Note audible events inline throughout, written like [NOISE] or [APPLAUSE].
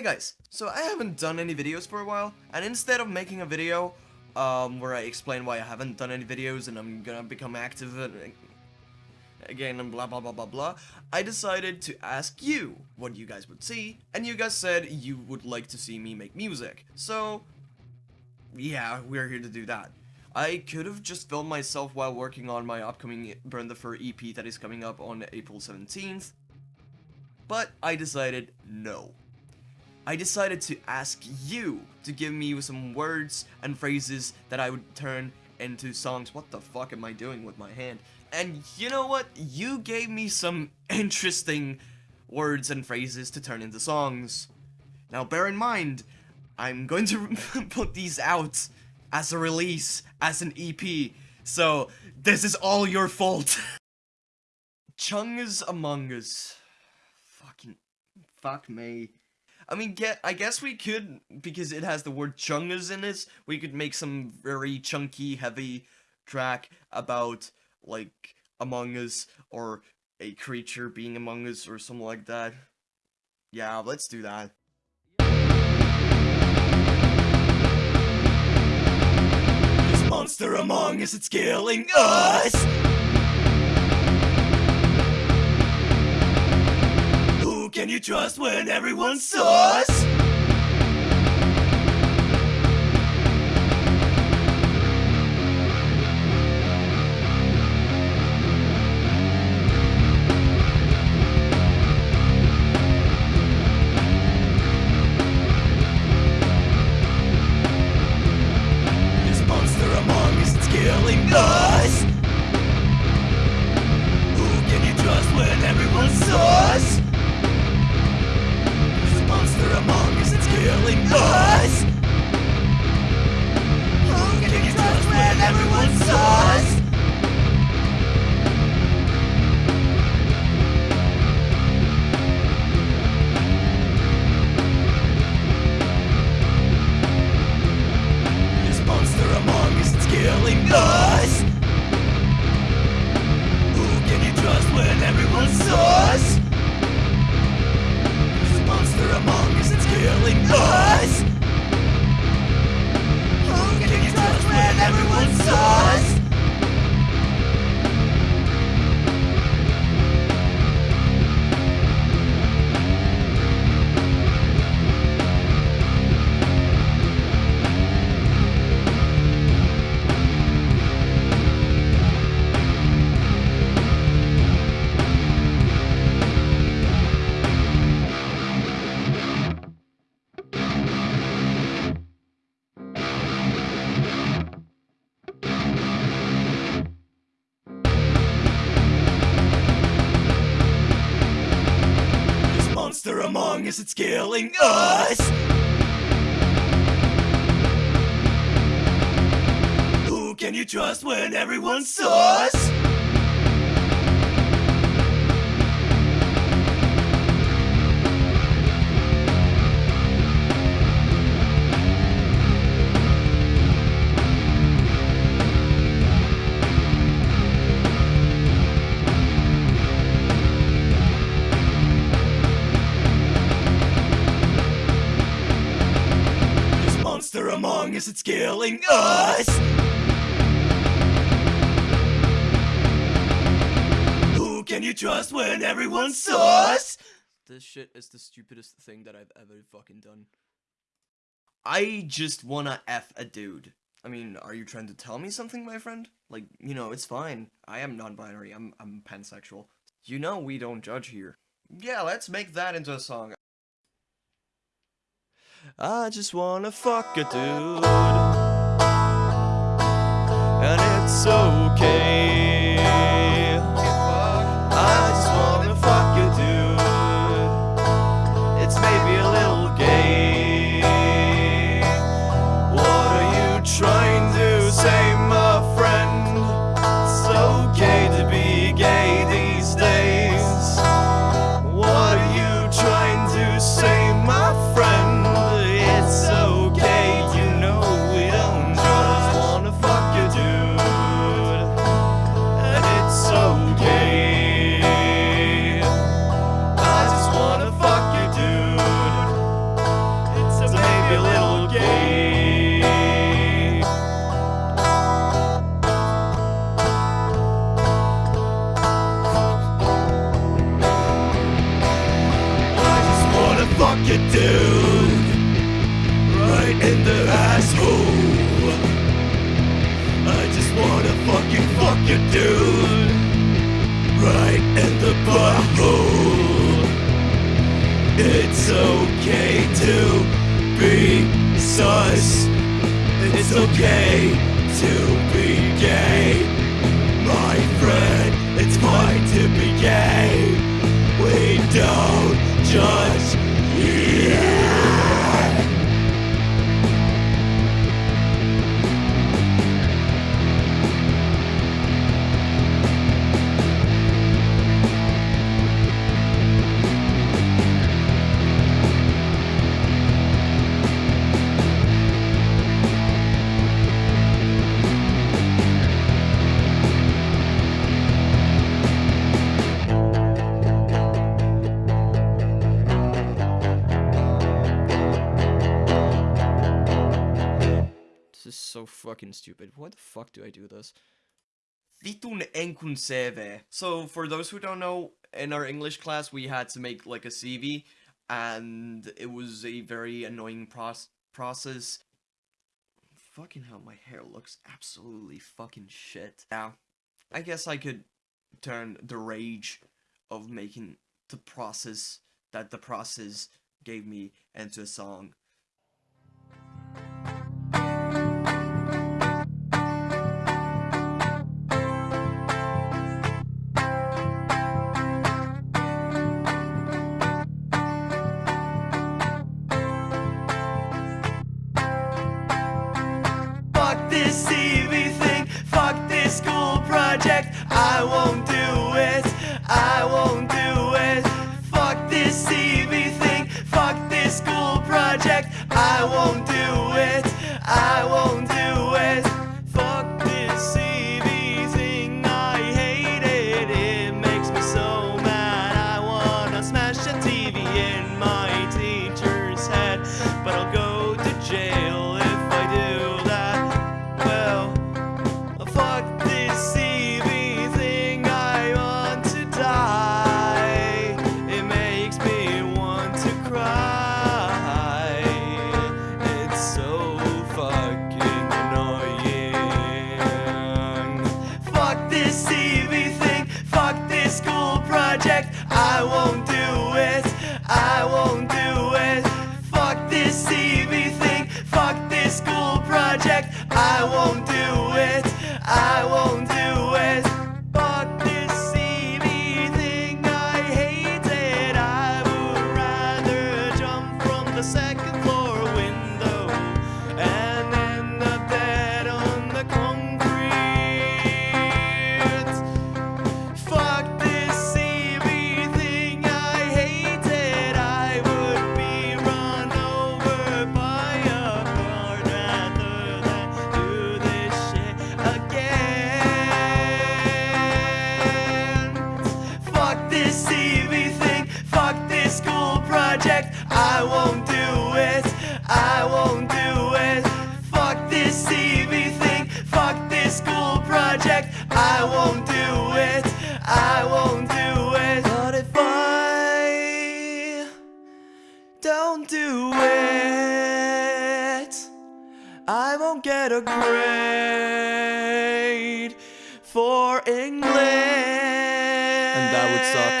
Hi guys, so I haven't done any videos for a while, and instead of making a video, um, where I explain why I haven't done any videos and I'm gonna become active again and blah blah blah blah blah, I decided to ask you what you guys would see, and you guys said you would like to see me make music, so yeah, we're here to do that. I could have just filmed myself while working on my upcoming Burn the Fur EP that is coming up on April 17th, but I decided no. I decided to ask you to give me some words and phrases that I would turn into songs. What the fuck am I doing with my hand? And you know what? You gave me some [LAUGHS] interesting words and phrases to turn into songs. Now bear in mind, I'm going to [LAUGHS] put these out as a release, as an EP. So, this is all your fault. [LAUGHS] Chungus Among Us. Fucking, fuck me. I mean, get. I guess we could, because it has the word chungus in it, we could make some very chunky, heavy track about, like, Among Us, or a creature being among us, or something like that. Yeah, let's do that. This monster among us, it's killing us! Can you trust when everyone's sus? Killing us! Who can you trust when everyone's sus? Who can you trust when everyone's sus? Among us, it's killing us! Who can you trust when everyone's sus? Us, it's killing us! Who can you trust when everyone's sus? This shit is the stupidest thing that I've ever fucking done. I just wanna F a dude. I mean, are you trying to tell me something, my friend? Like, you know, it's fine. I am non-binary. I'm, I'm pansexual. You know we don't judge here. Yeah, let's make that into a song. I just wanna fuck a dude. And it's okay sus. It's okay to be gay. My friend, it's fine to be gay. We don't judge. Stupid. Why the fuck do I do this? Vitun CV. So, for those who don't know, in our English class, we had to make like a CV, and it was a very annoying proc- process. Fucking hell, my hair looks absolutely fucking shit. Now, I guess I could turn the rage of making the process that the process gave me into a song. This CV thing, fuck this school project. I won't project. I won't do it, I won't I won't get a grade for English. And that would suck.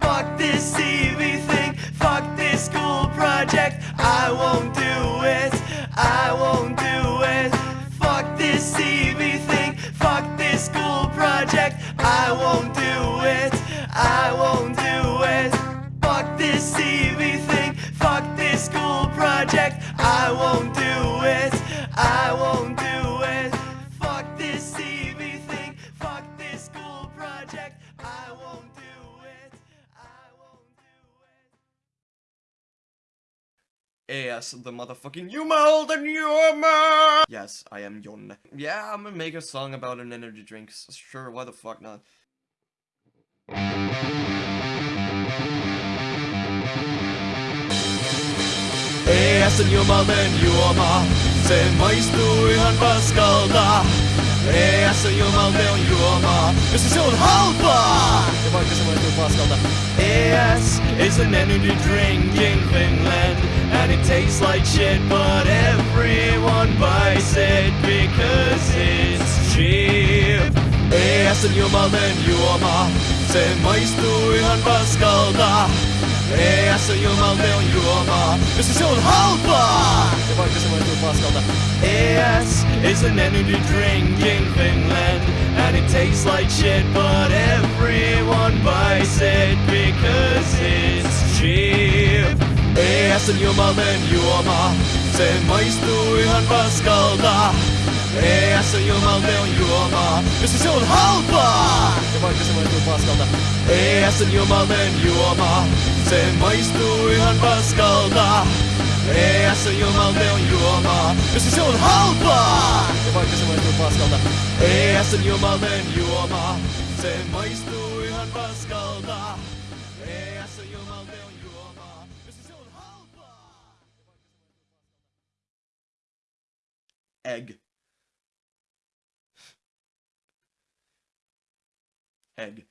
Fuck this CV thing, fuck this school project. I won't do it, I won't do it. Fuck this CV thing, fuck this school project. I won't do it, I won't do it. Fuck this CV thing, fuck this school project. I won't Yes, the motherfucking Yumal, the Yuma! Yes, I am Yon. Yeah, I'm gonna make a song about an energy drink. Sure, why the fuck not? Ei sen jumal den juoma, sen maistuu ihan paskalta. Jeg som jobber med å gjøre Hvis det er sånn halvbar Det var ikke som en stor skade. ES is an energy drink in Finland And it tastes like shit But everyone buys it Because it's cheap. ES en jobber med en jorda Se maistu ihan paskalta ES en jobber med en jorda Hvis det er sånn halvbar Det var ikke som en stor skade. ES is an energy drink in Finland. And it tastes like shit But everyone buys it Because it's cheap ES en jumalten juoma. Se maistuu ihan paskalta. ES en jumalten juoma. Jos se on halpaa! Det var ikke som en stor skade. ES en jumalten juoma. Se maistuu ihan paskalta. ES en jumalten juoma. Jos se on halpaa! Det var ikke som en stor skade. ES en jumalten juoma. Se maistuu ihan paskalta. ES en jumalten Egg. Egg.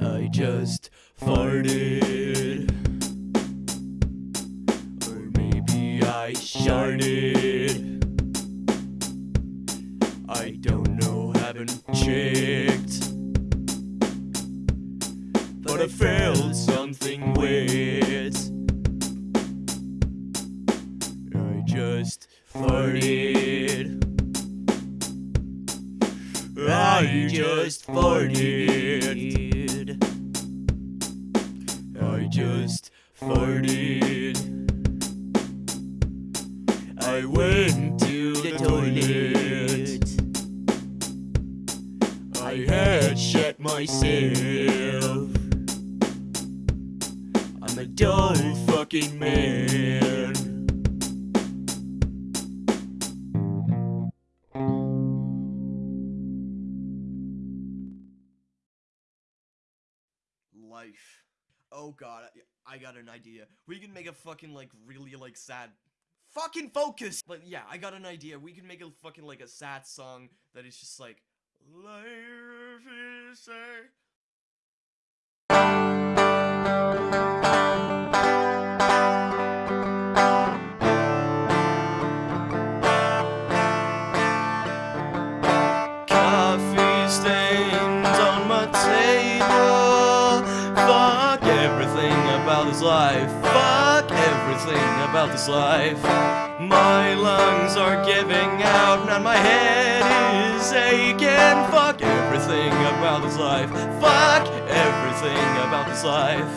I just farted. Or maybe I sharted. I don't know, haven't checked. But I felt something weird. I just farted. I just farted. Farted. I went to the toilet. I had shit myself. I'm a dull fucking man. Life. Oh god, I, got an idea. We can make a fucking like really like sad fucking focus. But yeah, I got an idea. We can make a fucking like a sad song that is just like life is this life. Fuck everything about this life. My lungs are giving out, and my head is aching. Fuck everything about this life. Fuck everything about this life.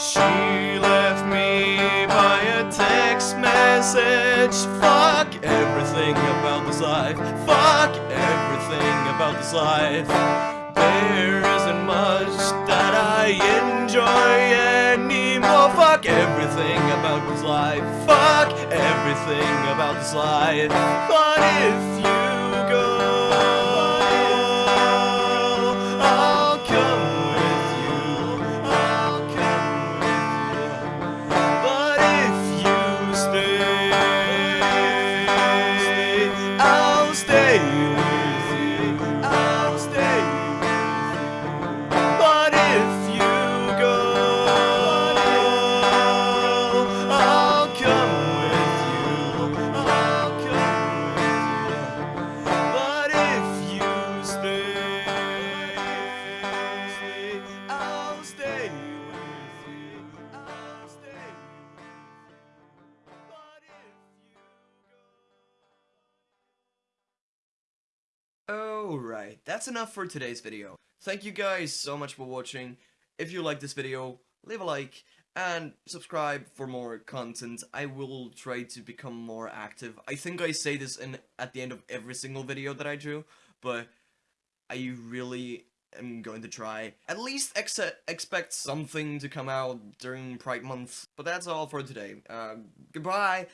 She left me by a text message. Fuck everything about this life. Fuck everything about this life. There isn't much that about this life. Fuck everything about this life. But if that's enough for today's video. Thank you guys so much for watching. If you like this video, leave a like and subscribe for more content. I will try to become more active. I think I say this in at the end of every single video that I do, but I really am going to try. At least ex expect something to come out during Pride Month. But that's all for today. Uh, goodbye!